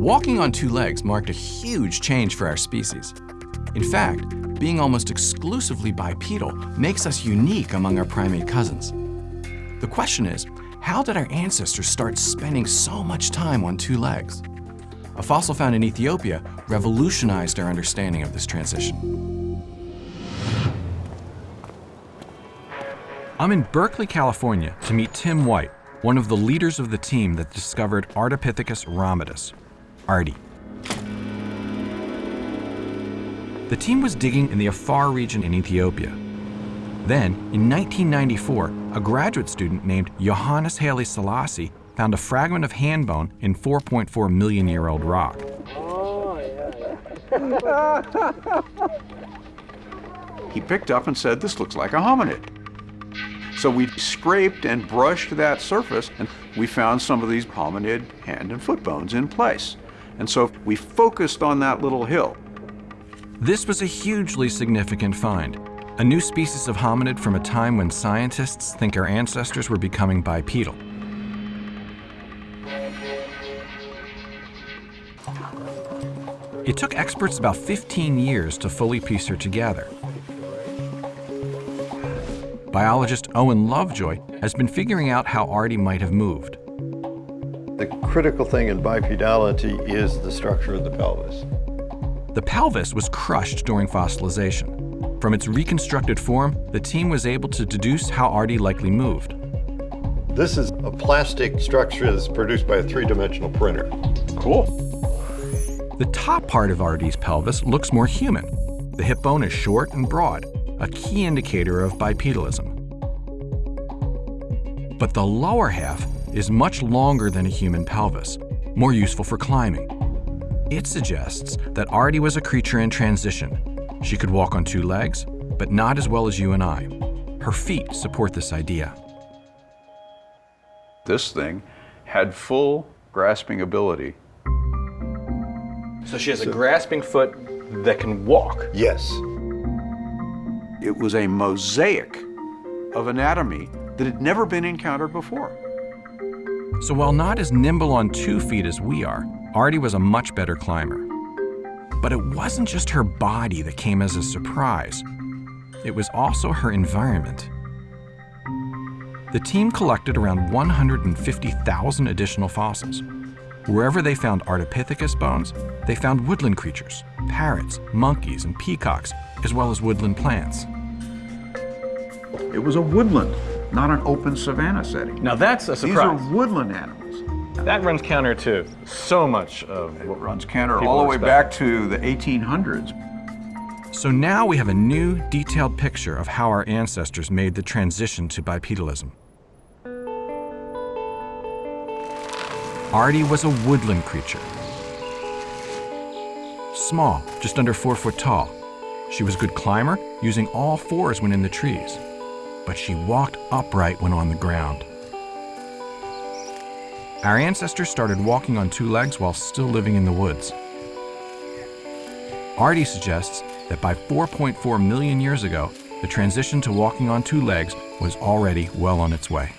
Walking on two legs marked a huge change for our species. In fact, being almost exclusively bipedal makes us unique among our primate cousins. The question is, how did our ancestors start spending so much time on two legs? A fossil found in Ethiopia revolutionized our understanding of this transition. I'm in Berkeley, California to meet Tim White, one of the leaders of the team that discovered Ardipithecus ramidus, The team was digging in the Afar region in Ethiopia. Then, in 1994, a graduate student named Yohannes Haile Selassie found a fragment of hand bone in 4.4 million year old rock. he picked up and said, This looks like a hominid. So we scraped and brushed that surface, and we found some of these hominid hand and foot bones in place. And so we focused on that little hill. This was a hugely significant find. A new species of hominid from a time when scientists think our ancestors were becoming bipedal. It took experts about 15 years to fully piece her together. Biologist Owen Lovejoy has been figuring out how Ardi might have moved. The critical thing in bipedality is the structure of the pelvis. The pelvis was crushed during fossilization. From its reconstructed form, the team was able to deduce how Ardi likely moved. This is a plastic structure that's produced by a three-dimensional printer. Cool. The top part of Ardi's pelvis looks more human. The hip bone is short and broad, a key indicator of bipedalism. But the lower half is much longer than a human pelvis, more useful for climbing. It suggests that Ardi was a creature in transition. She could walk on two legs, but not as well as you and I. Her feet support this idea. This thing had full grasping ability. So she has a grasping foot that can walk. Yes. It was a mosaic of anatomy that had never been encountered before. So while not as nimble on two feet as we are, Ardi was a much better climber. But it wasn't just her body that came as a surprise. It was also her environment. The team collected around 150,000 additional fossils. Wherever they found Ardipithecus bones, they found woodland creatures, parrots, monkeys, and peacocks, as well as woodland plants. It was a woodland, not an open savanna setting. Now that's a surprise. These are woodland animals. That runs counter to so much of what runs counter all the way expect. back to the 1800s. So now we have a new, detailed picture of how our ancestors made the transition to bipedalism. Ardi was a woodland creature. Small, just under four foot tall. She was a good climber, using all fours when in the trees. But she walked upright when on the ground. Our ancestors started walking on two legs while still living in the woods. Ardi suggests that by 4.4 million years ago, the transition to walking on two legs was already well on its way.